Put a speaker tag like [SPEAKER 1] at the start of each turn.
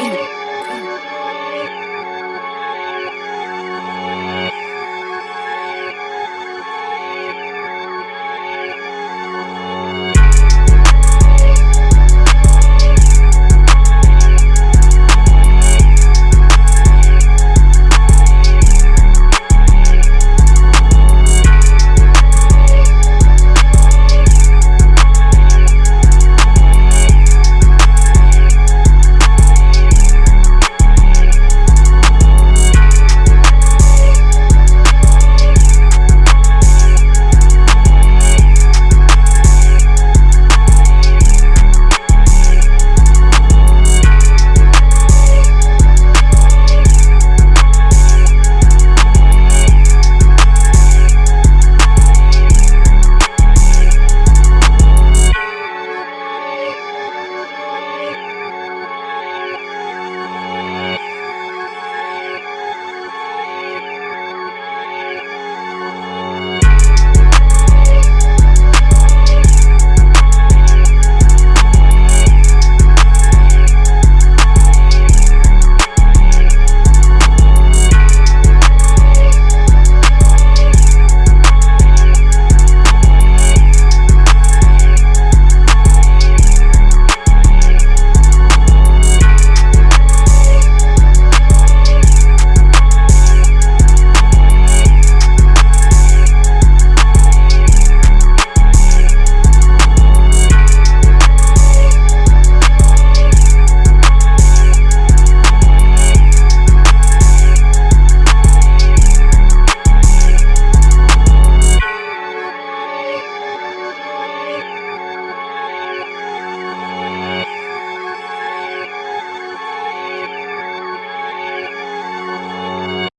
[SPEAKER 1] Ingat.